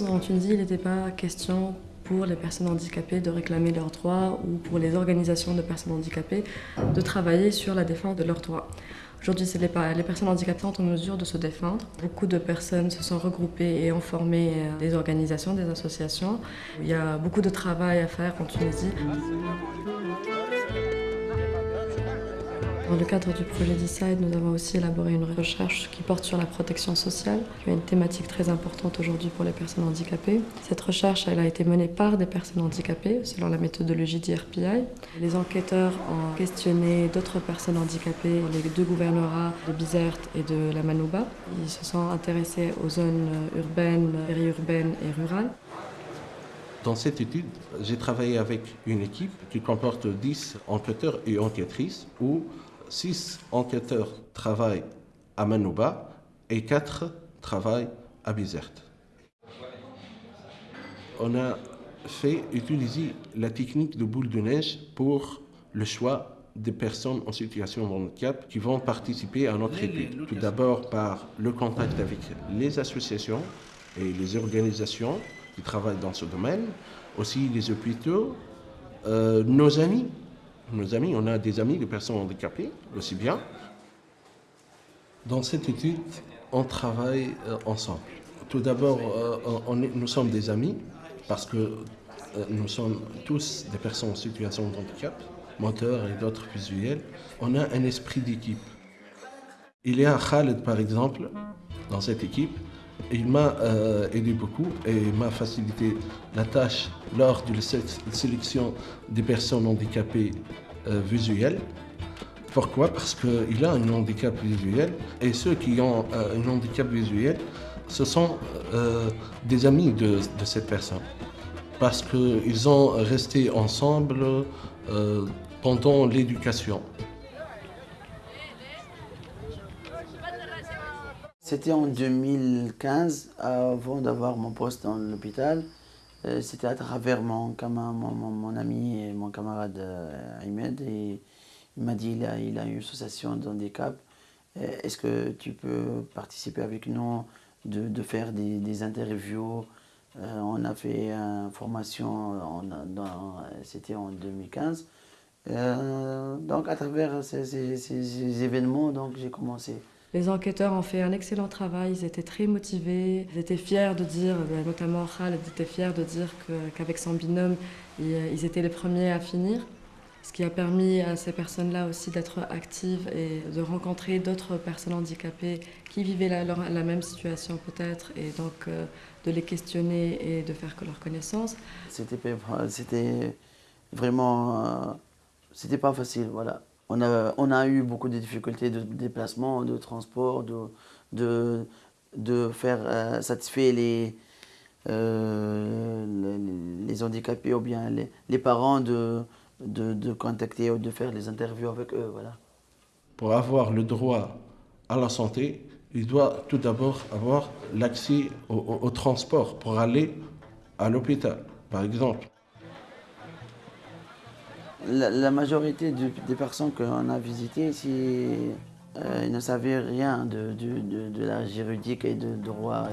Avant 2011, en Tunisie, il n'était pas question pour les personnes handicapées de réclamer leurs droits ou pour les organisations de personnes handicapées de travailler sur la défense de leurs droits. Aujourd'hui, les, les personnes handicapées sont en mesure de se défendre. Beaucoup de personnes se sont regroupées et ont formé euh, des organisations, des associations. Il y a beaucoup de travail à faire en Tunisie. Dans le cadre du projet Decide, nous avons aussi élaboré une recherche qui porte sur la protection sociale, qui est une thématique très importante aujourd'hui pour les personnes handicapées. Cette recherche elle a été menée par des personnes handicapées, selon la méthodologie d'IRPI. Les enquêteurs ont questionné d'autres personnes handicapées, les deux gouvernorats de Bizerte et de la Manouba. Ils se sont intéressés aux zones urbaines, périurbaines et rurales. Dans cette étude, j'ai travaillé avec une équipe qui comporte 10 enquêteurs et enquêtrices où six enquêteurs travaillent à Manouba et quatre travaillent à Bizerte. On a fait utiliser la technique de boule de neige pour le choix des personnes en situation de handicap qui vont participer à notre étude. Tout d'abord par le contact avec les associations et les organisations qui travaillent dans ce domaine, aussi les hôpitaux, euh, nos amis nos amis, on a des amis de personnes handicapées aussi bien. Dans cette étude, on travaille euh, ensemble. Tout d'abord, euh, nous sommes des amis parce que euh, nous sommes tous des personnes en situation de handicap, moteurs et d'autres visuels. On a un esprit d'équipe. Il y a Khaled, par exemple, dans cette équipe, il m'a aidé beaucoup et m'a facilité la tâche lors de la sélection des personnes handicapées euh, visuelles. Pourquoi? Parce qu'il a un handicap visuel et ceux qui ont euh, un handicap visuel, ce sont des amis de, de, cette personne. Parce qu'ils ont resté ensemble pendant l'éducation. C'était en 2015, avant d'avoir mon poste dans l'hôpital. Euh, c'était à travers mon, mon, ami et mon camarade euh, Ahmed. Il m'a dit qu'il a, il a une association d'handicap. Euh, est-ce que tu peux participer avec nous, de, faire des, interviews? On a fait une formation, c'était en 2015. donc à travers ces, ces événements, j'ai commencé. Les enquêteurs ont fait un excellent travail, ils étaient très motivés, ils étaient fiers de dire, ben, notamment Khaled était fier de dire qu'avec son binôme, ils étaient les premiers à finir. Ce qui a permis à ces personnes-là aussi d'être actives et de rencontrer d'autres personnes handicapées qui vivaient la, la même situation peut-être et donc euh, de les questionner et de faire leur connaissance. C'était vraiment, euh, c'était pas facile, voilà on a, eu beaucoup de difficultés de déplacement, de transport, de, faire euh, satisfaire euh, les, handicapés ou bien les, parents de, contacter ou de faire les interviews avec eux. Voilà. Pour avoir le droit à la santé, il doit tout d'abord avoir l'accès au transport pour aller à l'hôpital, par exemple. La, majorité des personnes qu'on a visitées ici euh, ne savaient rien de, de, la juridique et de droit.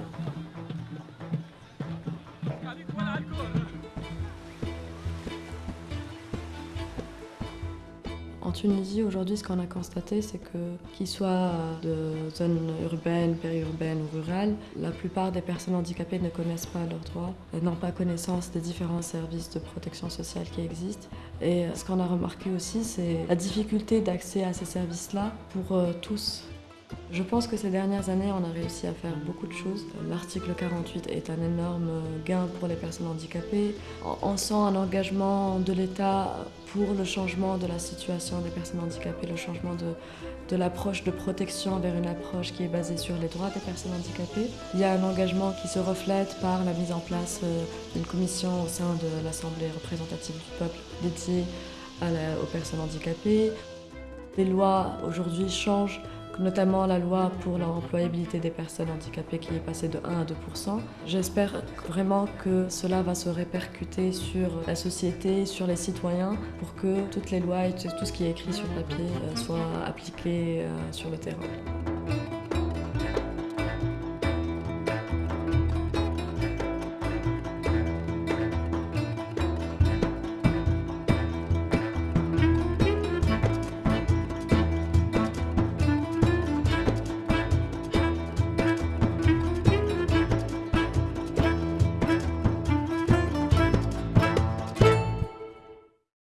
Tunisie, aujourd'hui, ce qu'on a constaté, c'est que, qu'ils soient de zones urbaines, périurbaines ou rurales, la plupart des personnes handicapées ne connaissent pas leurs droits, n'ont pas connaissance des différents services de protection sociale qui existent. Et ce qu'on a remarqué aussi, c'est la difficulté d'accès à ces services-là pour euh, tous. Je pense que ces dernières années, on a réussi à faire beaucoup de choses. L'article 48 est un énorme gain pour les personnes handicapées. On sent un engagement de l'État pour le changement de la situation des personnes handicapées, le changement de, l'approche de protection vers une approche qui est basée sur les droits des personnes handicapées. Il y a un engagement qui se reflète par la mise en place euh, d'une commission au sein de l'Assemblée représentative du peuple dédiée aux personnes handicapées. Les lois aujourd'hui changent notamment la loi pour l'employabilité des personnes handicapées qui est passée de 1 à 2% J'espère vraiment que cela va se répercuter sur la société, sur les citoyens, pour que toutes les lois et tout ce qui est écrit sur papier euh, soient appliquées euh, sur le terrain.